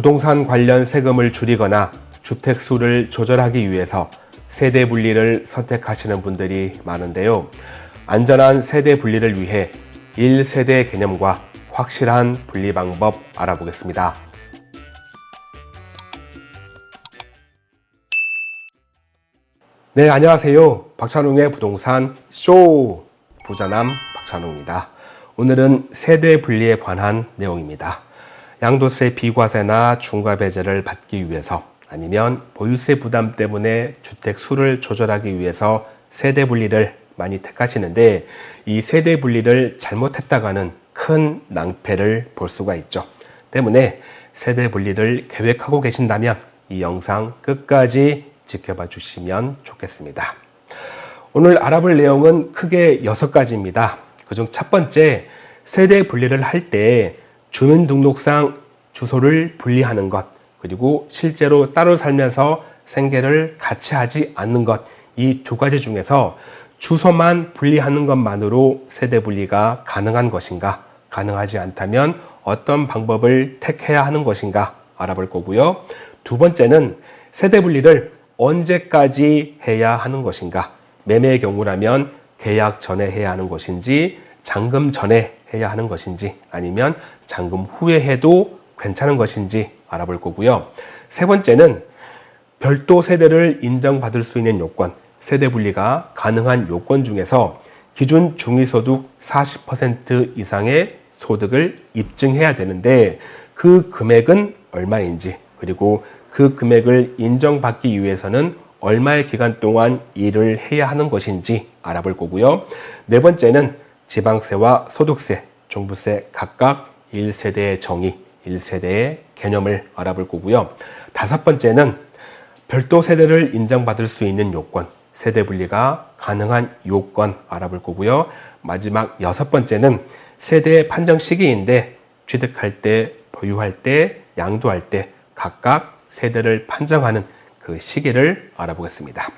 부동산 관련 세금을 줄이거나 주택 수를 조절하기 위해서 세대 분리를 선택하시는 분들이 많은데요. 안전한 세대 분리를 위해 1세대 개념과 확실한 분리 방법 알아보겠습니다. 네, 안녕하세요. 박찬웅의 부동산 쇼 부자남 박찬웅입니다. 오늘은 세대 분리에 관한 내용입니다. 양도세 비과세나 중과배제를 받기 위해서 아니면 보유세 부담 때문에 주택 수를 조절하기 위해서 세대 분리를 많이 택하시는데 이 세대 분리를 잘못했다가는 큰 낭패를 볼 수가 있죠. 때문에 세대 분리를 계획하고 계신다면 이 영상 끝까지 지켜봐 주시면 좋겠습니다. 오늘 알아볼 내용은 크게 여섯 가지입니다. 그중 첫 번째, 세대 분리를 할 때 주민등록상 주소를 분리하는 것, 그리고 실제로 따로 살면서 생계를 같이 하지 않는 것, 이 두 가지 중에서 주소만 분리하는 것만으로 세대 분리가 가능한 것인가, 가능하지 않다면 어떤 방법을 택해야 하는 것인가 알아볼 거고요. 두 번째는 세대 분리를 언제까지 해야 하는 것인가, 매매의 경우라면 계약 전에 해야 하는 것인지, 잔금 전에 해야 하는 것인지, 아니면 잔금 후에 해도 괜찮은 것인지 알아볼 거고요. 세 번째는 별도 세대를 인정받을 수 있는 요건, 세대 분리가 가능한 요건 중에서 기준 중위소득 40% 이상의 소득을 입증해야 되는데 그 금액은 얼마인지 그리고 그 금액을 인정받기 위해서는 얼마의 기간 동안 일을 해야 하는 것인지 알아볼 거고요. 네 번째는 지방세와 소득세, 종부세 각각 1세대의 정의, 1세대의 개념을 알아볼 거고요. 다섯 번째는 별도 세대를 인정받을 수 있는 요건, 세대 분리가 가능한 요건 알아볼 거고요. 마지막 여섯 번째는 세대 판정 시기인데 취득할 때, 보유할 때, 양도할 때 각각 세대를 판정하는 그 시기를 알아보겠습니다.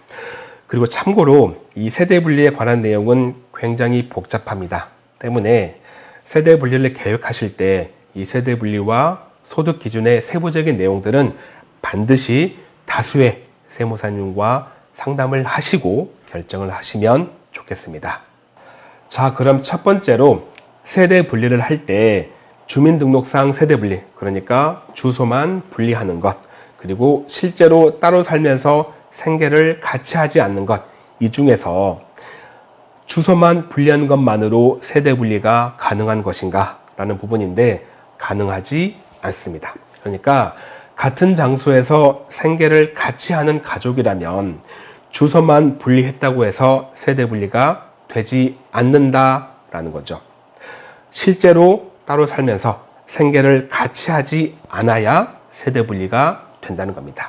그리고 참고로 이 세대 분리에 관한 내용은 굉장히 복잡합니다. 때문에 세대 분리를 계획하실 때 이 세대 분리와 소득 기준의 세부적인 내용들은 반드시 다수의 세무사님과 상담을 하시고 결정을 하시면 좋겠습니다. 자, 그럼 첫 번째로 세대 분리를 할 때 주민등록상 세대 분리, 그러니까 주소만 분리하는 것, 그리고 실제로 따로 살면서 생계를 같이 하지 않는 것, 이 중에서 주소만 분리하는 것만으로 세대 분리가 가능한 것인가? 라는 부분인데 가능하지 않습니다. 그러니까 같은 장소에서 생계를 같이 하는 가족이라면 주소만 분리했다고 해서 세대 분리가 되지 않는다라는 거죠. 실제로 따로 살면서 생계를 같이 하지 않아야 세대 분리가 된다는 겁니다.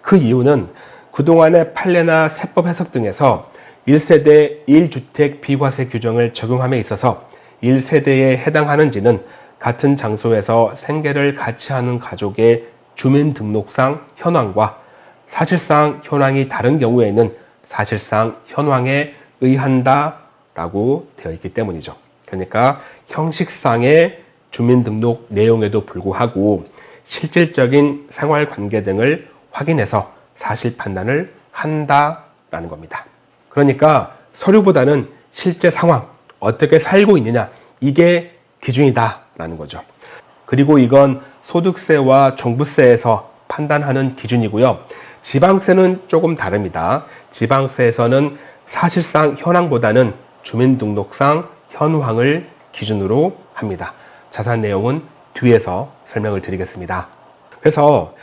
그 이유는 그동안의 판례나 세법 해석 등에서 1세대 1주택 비과세 규정을 적용함에 있어서 1세대에 해당하는지는 같은 장소에서 생계를 같이 하는 가족의 주민등록상 현황과 사실상 현황이 다른 경우에는 사실상 현황에 의한다 라고 되어 있기 때문이죠. 그러니까 형식상의 주민등록 내용에도 불구하고 실질적인 생활관계 등을 확인해서 사실 판단을 한다라는 겁니다. 그러니까 서류보다는 실제 상황, 어떻게 살고 있느냐 이게 기준이다라는 거죠. 그리고 이건 소득세와 종부세에서 판단하는 기준이고요. 지방세는 조금 다릅니다. 지방세에서는 사실상 현황보다는 주민등록상 현황을 기준으로 합니다. 자산 내용은 뒤에서 설명을 드리겠습니다. 그래서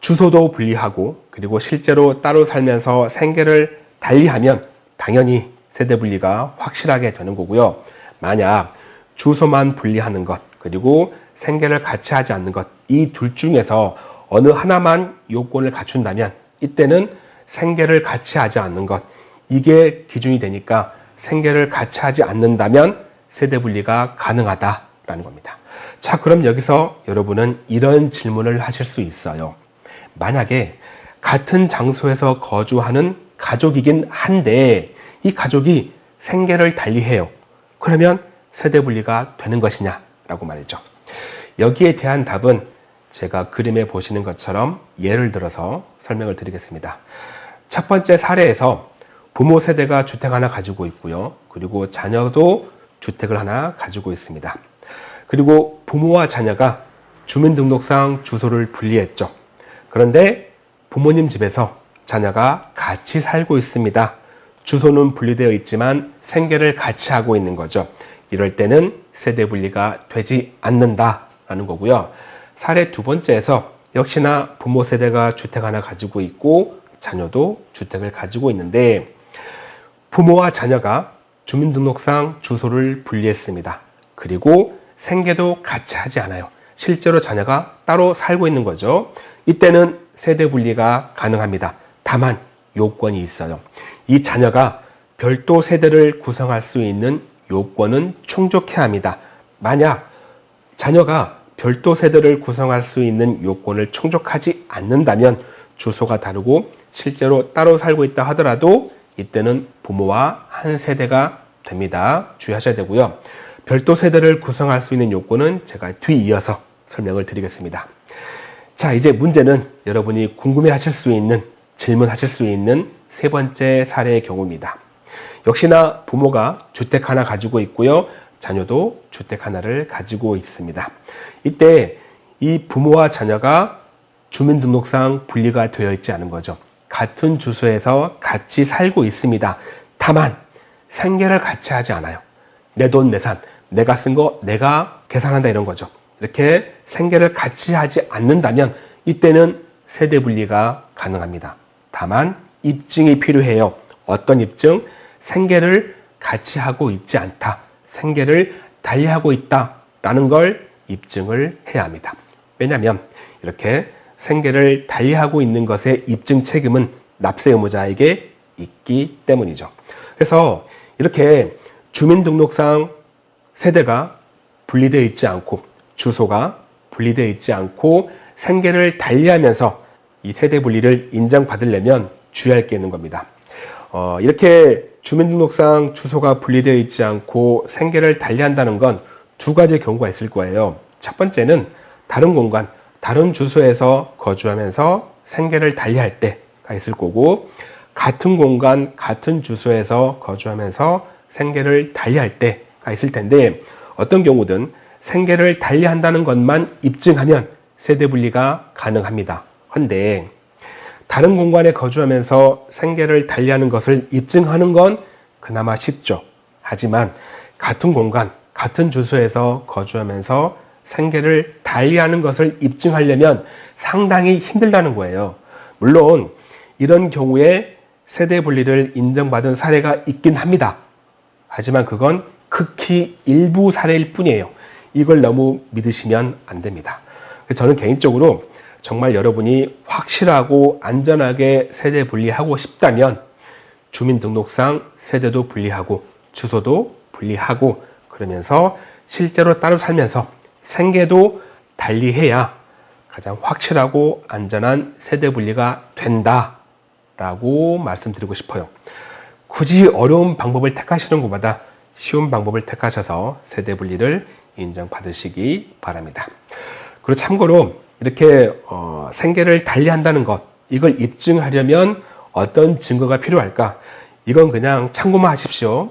주소도 분리하고 그리고 실제로 따로 살면서 생계를 달리하면 당연히 세대 분리가 확실하게 되는 거고요. 만약 주소만 분리하는 것 그리고 생계를 같이 하지 않는 것 이 둘 중에서 어느 하나만 요건을 갖춘다면 이때는 생계를 같이 하지 않는 것 이게 기준이 되니까 생계를 같이 하지 않는다면 세대 분리가 가능하다라는 겁니다. 자 그럼 여기서 여러분은 이런 질문을 하실 수 있어요. 만약에 같은 장소에서 거주하는 가족이긴 한데 이 가족이 생계를 달리해요. 그러면 세대 분리가 되는 것이냐라고 말이죠. 여기에 대한 답은 제가 그림에 보시는 것처럼 예를 들어서 설명을 드리겠습니다. 첫 번째 사례에서 부모 세대가 주택 하나 가지고 있고요. 그리고 자녀도 주택을 하나 가지고 있습니다. 그리고 부모와 자녀가 주민등록상 주소를 분리했죠. 그런데 부모님 집에서 자녀가 같이 살고 있습니다. 주소는 분리되어 있지만 생계를 같이 하고 있는 거죠. 이럴 때는 세대 분리가 되지 않는다라는 거고요. 사례 두 번째에서 역시나 부모 세대가 주택 하나 가지고 있고 자녀도 주택을 가지고 있는데 부모와 자녀가 주민등록상 주소를 분리했습니다. 그리고 생계도 같이 하지 않아요. 실제로 자녀가 따로 살고 있는 거죠. 이때는 세대 분리가 가능합니다. 다만 요건이 있어요. 이 자녀가 별도 세대를 구성할 수 있는 요건은 충족해야 합니다. 만약 자녀가 별도 세대를 구성할 수 있는 요건을 충족하지 않는다면 주소가 다르고 실제로 따로 살고 있다 하더라도 이때는 부모와 한 세대가 됩니다. 주의하셔야 되고요. 별도 세대를 구성할 수 있는 요건은 제가 뒤이어서 설명을 드리겠습니다. 자, 이제 문제는 여러분이 궁금해 하실 수 있는, 질문하실 수 있는 세 번째 사례의 경우입니다. 역시나 부모가 주택 하나 가지고 있고요. 자녀도 주택 하나를 가지고 있습니다. 이때 이 부모와 자녀가 주민등록상 분리가 되어 있지 않은 거죠. 같은 주소에서 같이 살고 있습니다. 다만 생계를 같이 하지 않아요. 내 돈, 내 산, 내가 쓴 거 내가 계산한다 이런 거죠. 이렇게 생계를 같이 하지 않는다면 이때는 세대 분리가 가능합니다. 다만 입증이 필요해요. 어떤 입증? 생계를 같이 하고 있지 않다. 생계를 달리하고 있다 라는 걸 입증을 해야 합니다. 왜냐하면 이렇게 생계를 달리하고 있는 것의 입증 책임은 납세 의무자에게 있기 때문이죠. 그래서 이렇게 주민등록상 세대가 분리되어 있지 않고 주소가 분리되어 있지 않고 생계를 달리하면서 이 세대 분리를 인정받으려면 주의할 게 있는 겁니다. 어, 이렇게 주민등록상 주소가 분리되어 있지 않고 생계를 달리한다는 건 두 가지 경우가 있을 거예요. 첫 번째는 다른 공간, 다른 주소에서 거주하면서 생계를 달리할 때가 있을 거고 같은 공간, 같은 주소에서 거주하면서 생계를 달리할 때가 있을 텐데 어떤 경우든 생계를 달리한다는 것만 입증하면 세대 분리가 가능합니다. 헌데 다른 공간에 거주하면서 생계를 달리하는 것을 입증하는 건 그나마 쉽죠. 하지만 같은 공간, 같은 주소에서 거주하면서 생계를 달리하는 것을 입증하려면 상당히 힘들다는 거예요. 물론 이런 경우에 세대 분리를 인정받은 사례가 있긴 합니다. 하지만 그건 극히 일부 사례일 뿐이에요. 이걸 너무 믿으시면 안 됩니다. 저는 개인적으로 정말 여러분이 확실하고 안전하게 세대 분리하고 싶다면 주민등록상 세대도 분리하고 주소도 분리하고 그러면서 실제로 따로 살면서 생계도 달리해야 가장 확실하고 안전한 세대 분리가 된다 라고 말씀드리고 싶어요. 굳이 어려운 방법을 택하시는 것보다 쉬운 방법을 택하셔서 세대 분리를 인정받으시기 바랍니다. 그리고 참고로 이렇게 어, 생계를 달리한다는 것 이걸 입증하려면 어떤 증거가 필요할까? 이건 그냥 참고만 하십시오.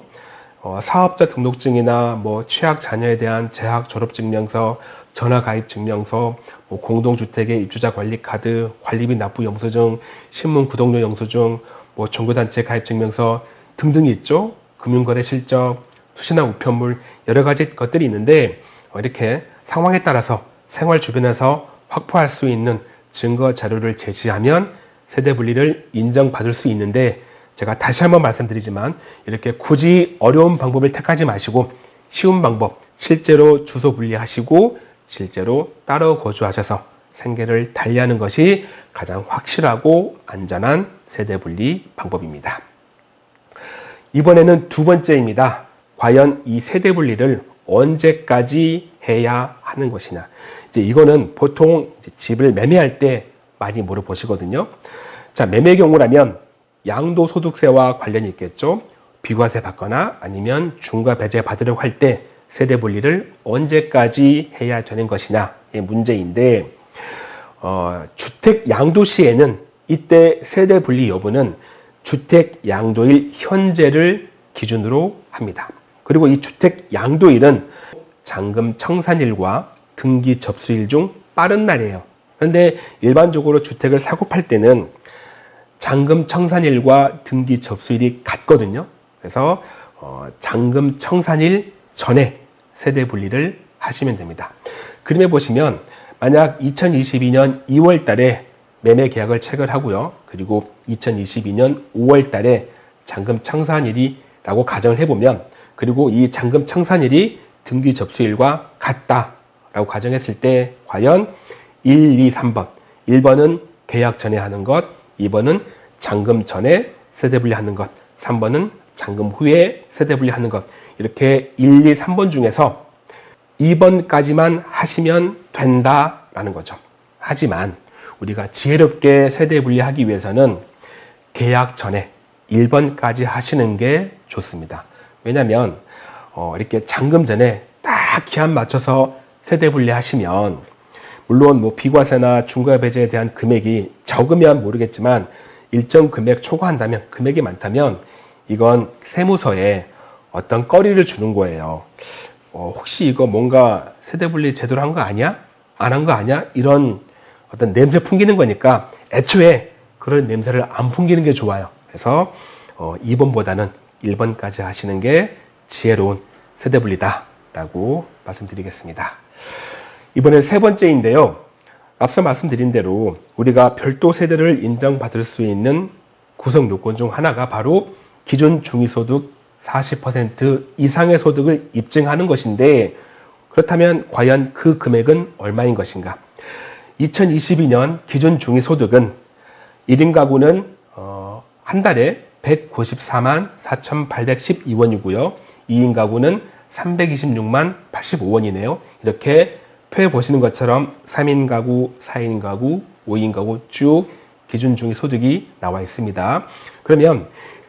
어, 사업자 등록증이나 뭐 취약 자녀에 대한 재학 졸업 증명서, 전화 가입 증명서, 뭐 공동주택의 입주자 관리 카드, 관리비 납부 영수증, 신문 구독료 영수증, 뭐 종교단체 가입 증명서 등등이 있죠. 금융거래 실적, 수신화 우편물 여러 가지 것들이 있는데 어, 이렇게 상황에 따라서 생활 주변에서 확보할 수 있는 증거 자료를 제시하면 세대 분리를 인정받을 수 있는데 제가 다시 한번 말씀드리지만 이렇게 굳이 어려운 방법을 택하지 마시고 쉬운 방법 실제로 주소 분리하시고 실제로 따로 거주하셔서 생계를 달리하는 것이 가장 확실하고 안전한 세대 분리 방법입니다. 이번에는 두 번째입니다. 과연 이 세대 분리를 언제까지 해야 하는 것이냐. 이제 이거는 보통 집을 매매할 때 많이 물어보시거든요. 자, 매매 경우라면 양도소득세와 관련이 있겠죠. 비과세 받거나 아니면 중과 배제 받으려고 할 때 세대 분리를 언제까지 해야 되는 것이냐의 문제인데 어, 주택 양도 시에는 이때 세대 분리 여부는 주택 양도일 현재를 기준으로 합니다. 그리고 이 주택 양도일은 잔금 청산일과 등기 접수일 중 빠른 날이에요. 그런데 일반적으로 주택을 사고 팔 때는 잔금 청산일과 등기 접수일이 같거든요. 그래서 어, 잔금 청산일 전에 세대 분리를 하시면 됩니다. 그림에 보시면 만약 2022년 2월 달에 매매 계약을 체결하고요. 그리고 2022년 5월 달에 잔금 청산일이라고 가정을 해보면 그리고 이 잔금 청산일이 등기 접수일과 같다 라고 가정했을 때 과연 1, 2, 3번 1번은 계약 전에 하는 것 2번은 잔금 전에 세대 분리 하는 것 3번은 잔금 후에 세대 분리 하는 것 이렇게 1, 2, 3번 중에서 2번까지만 하시면 된다라는 거죠. 하지만 우리가 지혜롭게 세대 분리하기 위해서는 계약 전에 1번까지 하시는 게 좋습니다. 왜냐하면 어, 이렇게 잔금 전에 딱 기한 맞춰서 세대 분리하시면 물론 뭐 비과세나 중과 배제에 대한 금액이 적으면 모르겠지만 일정 금액 초과한다면 금액이 많다면 이건 세무서에 어떤 꺼리를 주는 거예요. 어, 혹시 이거 뭔가 세대 분리 제대로 한 거 아니야? 안 한 거 아니야? 이런 어떤 냄새 풍기는 거니까 애초에 그런 냄새를 안 풍기는 게 좋아요. 그래서 어, 2번보다는 1번까지 하시는 게 지혜로운 세대 분리다라고 말씀드리겠습니다. 이번엔 세 번째인데요. 앞서 말씀드린 대로 우리가 별도 세대를 인정받을 수 있는 구성 요건 중 하나가 바로 기존 중위소득 40% 이상의 소득을 입증하는 것인데 그렇다면 과연 그 금액은 얼마인 것인가? 2022년 기준 중위소득은 1인 가구는 어, 한 달에 194만 4,812원이고요. 2인 가구는 326만 85원이네요. 이렇게 표에 보시는 것처럼 3인 가구, 4인 가구, 5인 가구 쭉 기준 중위 소득이 나와 있습니다. 그러면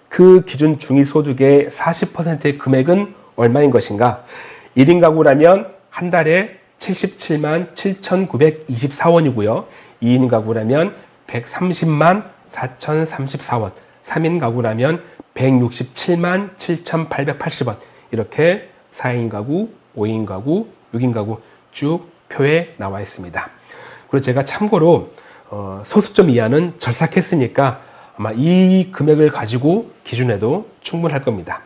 그 기준 중위 소득의 40%의 금액은 얼마인 것인가? 1인 가구라면 한 달에 77만 7,924원이고요. 2인 가구라면 130만 4,034원, 3인 가구라면 167만 7,880원 이렇게 4인 가구, 5인 가구, 6인 가구 쭉 표에 나와 있습니다. 그리고 제가 참고로 어, 소수점 이하는 절삭했으니까 아마 이 금액을 가지고 기준해도 충분할 겁니다.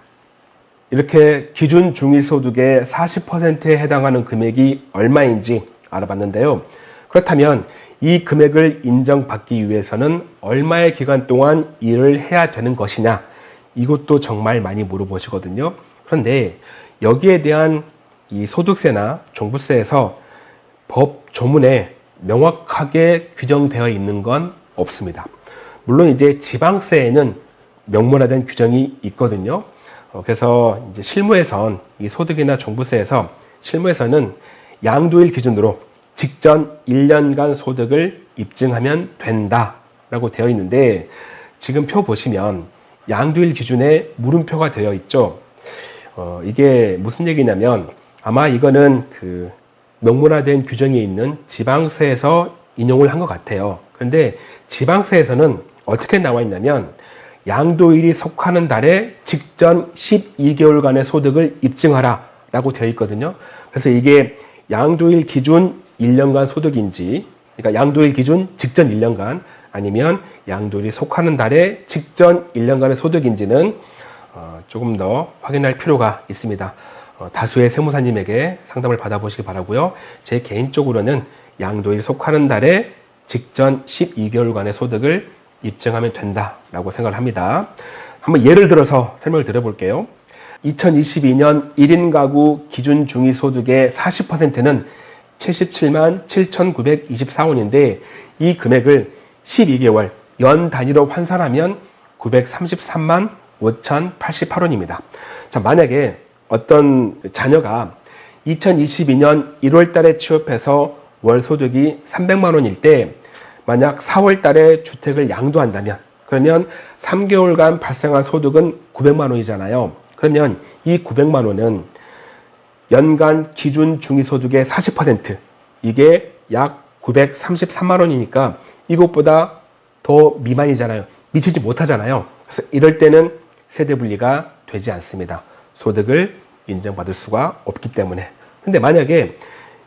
이렇게 기준 중위소득의 40%에 해당하는 금액이 얼마인지 알아봤는데요. 그렇다면 이 금액을 인정받기 위해서는 얼마의 기간 동안 일을 해야 되는 것이냐 이것도 정말 많이 물어보시거든요. 그런데 여기에 대한 이 소득세나 종부세에서 법 조문에 명확하게 규정되어 있는 건 없습니다. 물론 이제 지방세에는 명문화된 규정이 있거든요. 어, 그래서 이제 실무에선 이 소득이나 종부세에서 실무에서는 양도일 기준으로 직전 1년간 소득을 입증하면 된다라고 되어 있는데 지금 표 보시면 양도일 기준에 물음표가 되어 있죠. 어, 이게 무슨 얘기냐면 아마 이거는 그 명문화된 규정이 있는 지방세에서 인용을 한 것 같아요. 그런데 지방세에서는 어떻게 나와 있냐면 양도일이 속하는 달에 직전 12개월간의 소득을 입증하라 라고 되어 있거든요. 그래서 이게 양도일 기준 1년간 소득인지 그러니까 양도일 기준 직전 1년간 아니면 양도일이 속하는 달에 직전 1년간의 소득인지는 어, 조금 더 확인할 필요가 있습니다. 어, 다수의 세무사님에게 상담을 받아보시기 바라고요. 제 개인적으로는 양도일 속하는 달에 직전 12개월간의 소득을 입증하면 된다라고 생각을 합니다. 한번 예를 들어서 설명을 드려볼게요. 2022년 1인 가구 기준 중위소득의 40%는 77만 7,924원인데 이 금액을 12개월 연 단위로 환산하면 933만 5,088원입니다. 자, 만약에 어떤 자녀가 2022년 1월 달에 취업해서 월 소득이 300만 원일 때 만약 4월 달에 주택을 양도한다면 그러면 3개월간 발생한 소득은 900만 원이잖아요. 그러면 이 900만 원은 연간 기준 중위소득의 40% 이게 약 933만 원이니까 이것보다 더 미만이잖아요. 미치지 못하잖아요. 그래서 이럴 때는 세대 분리가 되지 않습니다. 소득을 인정받을 수가 없기 때문에. 근데 만약에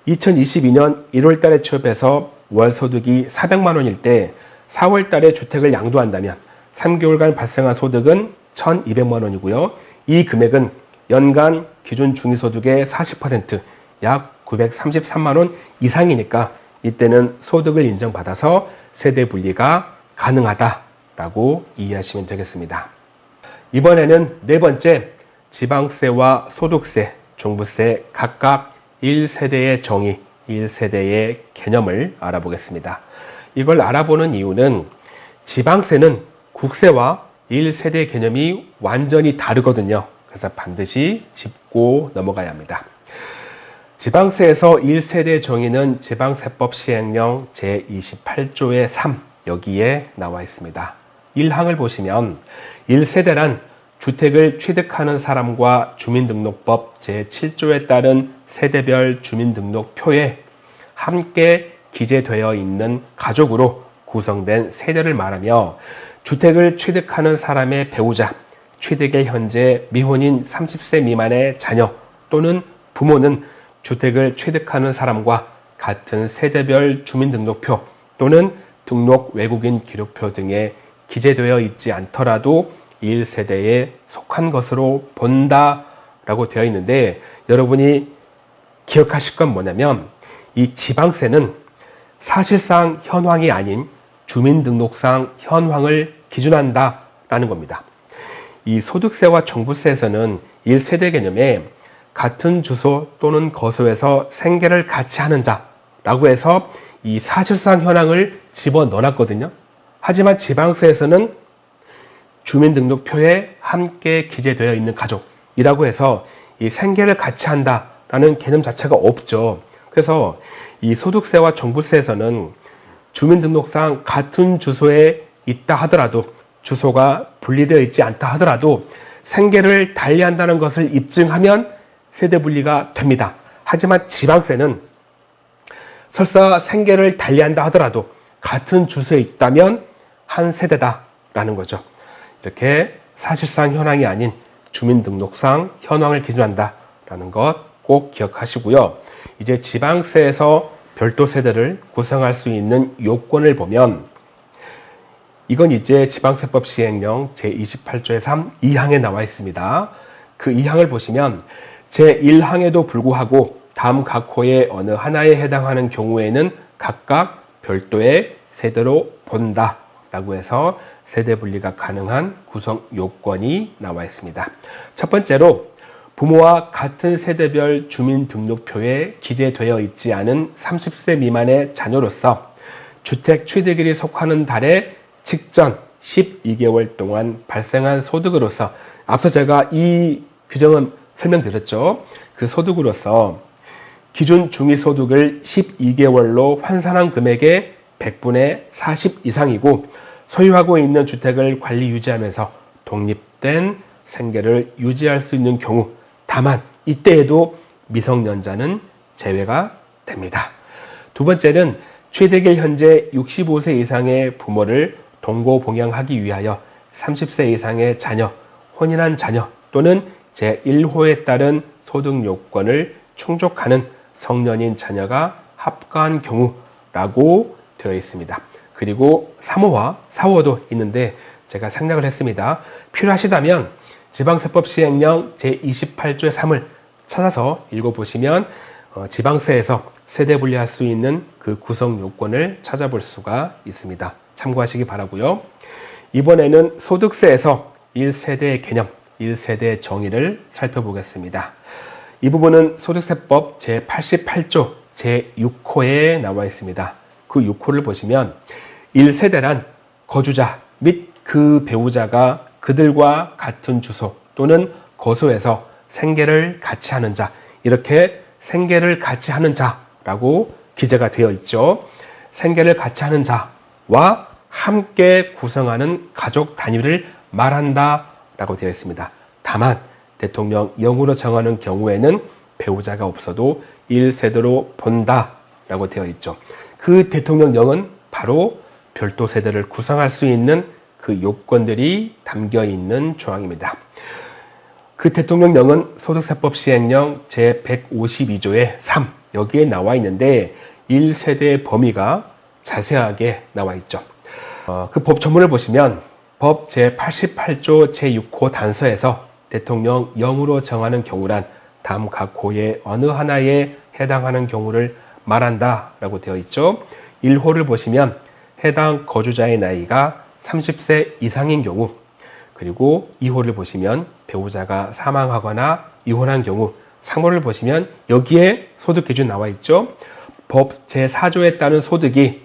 2022년 1월 달에 취업해서 월 소득이 400만 원일 때 4월 달에 주택을 양도한다면 3개월간 발생한 소득은 1,200만 원이고요. 이 금액은 연간 기준 중위소득의 40%약 933만 원 이상이니까 이때는 소득을 인정받아서 세대 분리가 가능하다라고 이해하시면 되겠습니다. 이번에는 네 번째 지방세와 소득세, 종부세 각각 1세대의 정의, 1세대의 개념을 알아보겠습니다. 이걸 알아보는 이유는 지방세는 국세와 1세대 개념이 완전히 다르거든요. 그래서 반드시 짚고 넘어가야 합니다. 지방세에서 1세대 정의는 지방세법 시행령 제28조의 3 여기에 나와 있습니다. 1항을 보시면 1세대란 주택을 취득하는 사람과 주민등록법 제7조에 따른 세대별 주민등록표에 함께 기재되어 있는 가족으로 구성된 세대를 말하며 주택을 취득하는 사람의 배우자, 취득의 현재 미혼인 30세 미만의 자녀 또는 부모는 주택을 취득하는 사람과 같은 세대별 주민등록표 또는 등록 외국인 기록표 등에 기재되어 있지 않더라도 1세대에 속한 것으로 본다 라고 되어 있는데 여러분이 기억하실 건 뭐냐면 이 지방세는 사실상 현황이 아닌 주민등록상 현황을 기준한다 라는 겁니다. 이 소득세와 종부세에서는 1세대 개념에 같은 주소 또는 거소에서 생계를 같이 하는 자라고 해서 이 사실상 현황을 집어넣어 놨거든요. 하지만 지방세에서는 주민등록표에 함께 기재되어 있는 가족이라고 해서 이 생계를 같이 한다라는 개념 자체가 없죠. 그래서 이 소득세와 종부세에서는 주민등록상 같은 주소에 있다 하더라도 주소가 분리되어 있지 않다 하더라도 생계를 달리한다는 것을 입증하면 세대 분리가 됩니다. 하지만 지방세는 설사 생계를 달리한다 하더라도 같은 주소에 있다면 한 세대다라는 거죠. 이렇게 사실상 현황이 아닌 주민등록상 현황을 기준한다라는 것 꼭 기억하시고요. 이제 지방세에서 별도 세대를 구성할 수 있는 요건을 보면 이건 이제 지방세법 시행령 제28조의 3 2항에 나와 있습니다. 그 2항을 보시면 제1항에도 불구하고 다음 각 호의 어느 하나에 해당하는 경우에는 각각 별도의 세대로 본다 라고 해서 세대 분리가 가능한 구성 요건이 나와 있습니다. 첫 번째로 부모와 같은 세대별 주민등록표에 기재되어 있지 않은 30세 미만의 자녀로서 주택 취득일이 속하는 달에 직전 12개월 동안 발생한 소득으로서 앞서 제가 이 규정은 설명드렸죠. 그 소득으로서 기준 중위소득을 12개월로 환산한 금액의 100분의 40 이상이고 소유하고 있는 주택을 관리 유지하면서 독립된 생계를 유지할 수 있는 경우 다만 이때에도 미성년자는 제외가 됩니다. 두 번째는 최대길 현재 65세 이상의 부모를 동고 봉양하기 위하여 30세 이상의 자녀, 혼인한 자녀 또는 제1호에 따른 소득 요건을 충족하는 성년인 자녀가 합가한 경우라고 되어 있습니다. 그리고 3호와 4호도 있는데 제가 생략을 했습니다. 필요하시다면 지방세법 시행령 제28조의 3을 찾아서 읽어보시면 어, 지방세에서 세대 분리할 수 있는 그 구성 요건을 찾아볼 수가 있습니다. 참고하시기 바라고요. 이번에는 소득세에서 1세대의 개념, 1세대 정의를 살펴보겠습니다. 이 부분은 소득세법 제88조 제6호에 나와 있습니다. 그 6호를 보시면 1세대란 거주자 및 그 배우자가 그들과 같은 주소 또는 거소에서 생계를 같이 하는 자 이렇게 생계를 같이 하는 자라고 기재가 되어 있죠. 생계를 같이 하는 자와 함께 구성하는 가족 단위를 말한다 라고 되어 있습니다. 다만 대통령 영으로 정하는 경우에는 배우자가 없어도 1세대로 본다 라고 되어 있죠. 그 대통령령은 바로 별도 세대를 구성할 수 있는 그 요건들이 담겨 있는 조항입니다. 그 대통령령은 소득세법 시행령 제152조의 3 여기에 나와 있는데 1세대의 범위가 자세하게 나와 있죠. 어, 그법 전문을 보시면 법 제88조 제6호 단서에서 대통령 영으로 정하는 경우란 다음 각 호의 어느 하나에 해당하는 경우를 말한다 라고 되어 있죠. 1호를 보시면 해당 거주자의 나이가 30세 이상인 경우 그리고 2호를 보시면 배우자가 사망하거나 이혼한 경우 3호를 보시면 여기에 소득 기준 나와 있죠. 법 제4조에 따른 소득이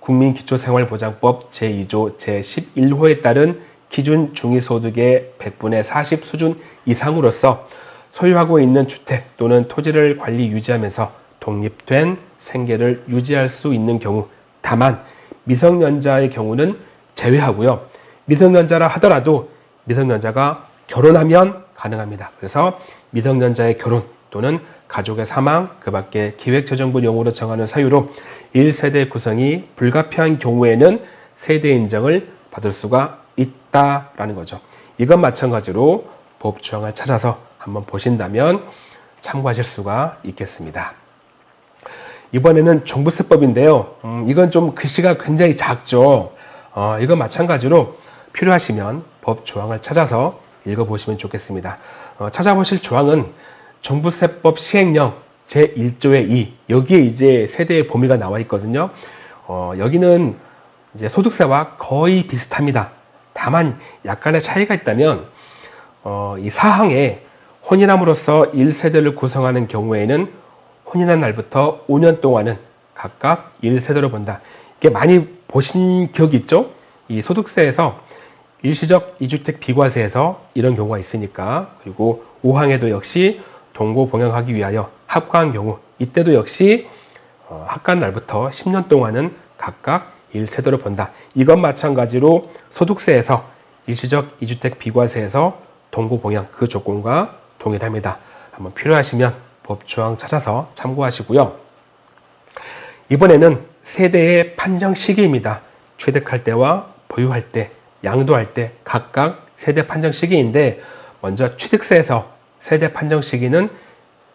국민기초생활보장법 제2조 제11호에 따른 기준 중위소득의 100분의 40 수준 이상으로서 소유하고 있는 주택 또는 토지를 관리 유지하면서 독립된 생계를 유지할 수 있는 경우 다만 미성년자의 경우는 제외하고요. 미성년자라 하더라도 미성년자가 결혼하면 가능합니다. 그래서 미성년자의 결혼 또는 가족의 사망, 그 밖에 기획재정부용으로 정하는 사유로 1세대 구성이 불가피한 경우에는 세대 인정을 받을 수가 있다라는 거죠. 이건 마찬가지로 법 조항을 찾아서 한번 보신다면 참고하실 수가 있겠습니다. 이번에는 종부세법인데요. 음, 이건 좀 글씨가 굉장히 작죠. 어, 이건 마찬가지로 필요하시면 법 조항을 찾아서 읽어보시면 좋겠습니다. 어, 찾아보실 조항은 종부세법 시행령 제1조의 2 여기에 이제 세대의 범위가 나와 있거든요. 어, 여기는 이제 소득세와 거의 비슷합니다. 다만 약간의 차이가 있다면 어, 이 사항에 혼인함으로써 1세대를 구성하는 경우에는 혼인한 날부터 5년 동안은 각각 1세대로 본다. 이게 많이 보신 기억이 있죠? 이 소득세에서 일시적 이주택 비과세에서 이런 경우가 있으니까 그리고 5항에도 역시 동고 봉양하기 위하여 합과한 경우 이때도 역시 어, 합과한 날부터 10년 동안은 각각 1세대로 본다. 이것 마찬가지로 소득세에서 일시적 이주택 비과세에서 동고 봉양 그 조건과 동일합니다. 한번 필요하시면 법조항 찾아서 참고하시고요. 이번에는 세대의 판정 시기입니다. 취득할 때와 보유할 때, 양도할 때 각각 세대 판정 시기인데 먼저 취득세에서 세대 판정 시기는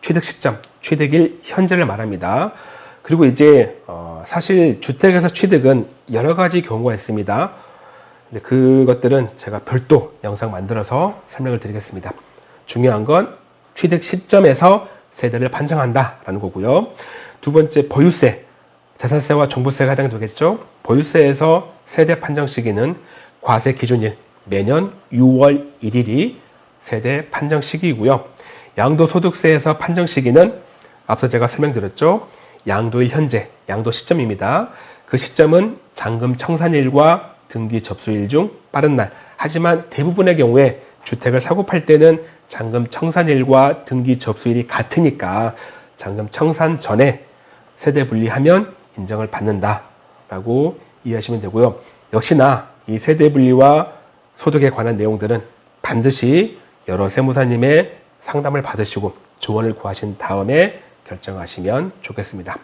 취득 시점, 취득일 현재를 말합니다. 그리고 이제 어 사실 주택에서 취득은 여러 가지 경우가 있습니다. 그것들은 제가 별도 영상 만들어서 설명을 드리겠습니다. 중요한 건 취득 시점에서 세대를 판정한다라는 거고요. 두 번째 보유세, 자산세와 종부세가 해당되겠죠. 보유세에서 세대 판정 시기는 과세 기준일 매년 6월 1일이 세대 판정 시기이고요. 양도소득세에서 판정 시기는 앞서 제가 설명드렸죠. 양도의 현재, 양도 시점입니다. 그 시점은 잔금 청산일과 등기 접수일 중 빠른 날. 하지만 대부분의 경우에 주택을 사고 팔 때는 잔금 청산일과 등기 접수일이 같으니까 잔금 청산 전에 세대 분리하면 인정을 받는다 라고 이해하시면 되고요. 역시나 이 세대 분리와 소득에 관한 내용들은 반드시 여러 세무사님의 상담을 받으시고 조언을 구하신 다음에 결정하시면 좋겠습니다.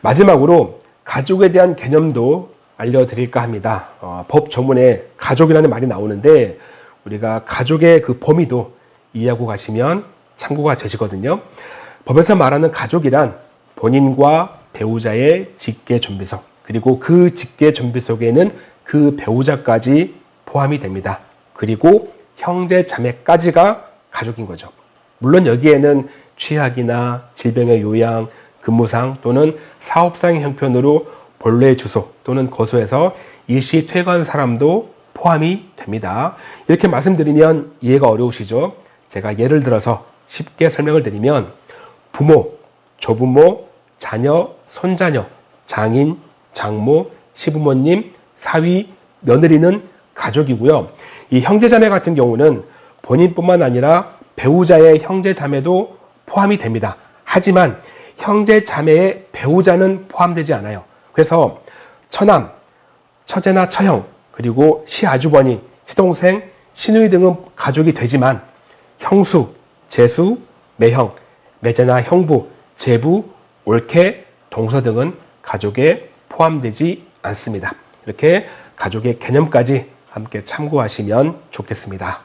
마지막으로 가족에 대한 개념도 알려드릴까 합니다. 어, 법 조문에 가족이라는 말이 나오는데 우리가 가족의 그 범위도 이해하고 가시면 참고가 되시거든요. 법에서 말하는 가족이란 본인과 배우자의 직계 존비속 그리고 그 직계 존비속에 는 그 배우자까지 포함이 됩니다. 그리고 형제 자매까지가 가족인 거죠. 물론 여기에는 취약이나 질병의 요양, 근무상 또는 사업상의 형편으로 본래 주소 또는 거소에서 일시 퇴거한 사람도 포함이 됩니다. 이렇게 말씀드리면 이해가 어려우시죠? 제가 예를 들어서 쉽게 설명을 드리면 부모, 조부모, 자녀, 손자녀, 장인, 장모, 시부모님, 사위, 며느리는 가족이고요. 이 형제자매 같은 경우는 본인뿐만 아니라 배우자의 형제자매도 포함이 됩니다. 하지만 형제자매의 배우자는 포함되지 않아요. 그래서 처남, 처제나 처형, 그리고 시아주버니, 시동생, 시누이 등은 가족이 되지만 형수, 제수, 매형, 매제나 형부, 제부, 올케, 동서 등은 가족에 포함되지 않습니다. 이렇게 가족의 개념까지 함께 참고하시면 좋겠습니다.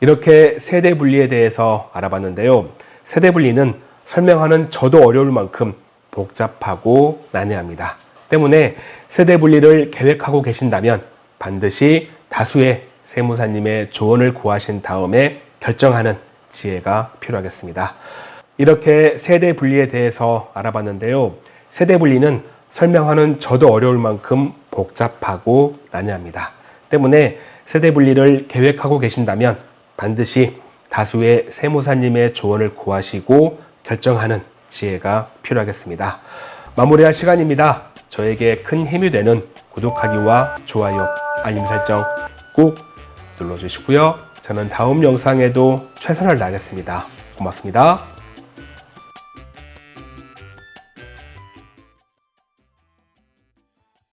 이렇게 세대 분리에 대해서 알아봤는데요. 세대 분리는 설명하는 저도 어려울 만큼 복잡하고 난해합니다. 때문에 세대 분리를 계획하고 계신다면 반드시 다수의 세무사님의 조언을 구하신 다음에 결정하는 지혜가 필요하겠습니다. 이렇게 세대 분리에 대해서 알아봤는데요. 세대 분리는 설명하는 저도 어려울 만큼 복잡하고 난해합니다. 때문에 세대 분리를 계획하고 계신다면 반드시 다수의 세무사님의 조언을 구하시고 결정하는 지혜가 필요하겠습니다. 마무리할 시간입니다. 저에게 큰 힘이 되는 구독하기와 좋아요, 알림 설정 꼭 눌러주시고요. 저는 다음 영상에도 최선을 다하겠습니다. 고맙습니다.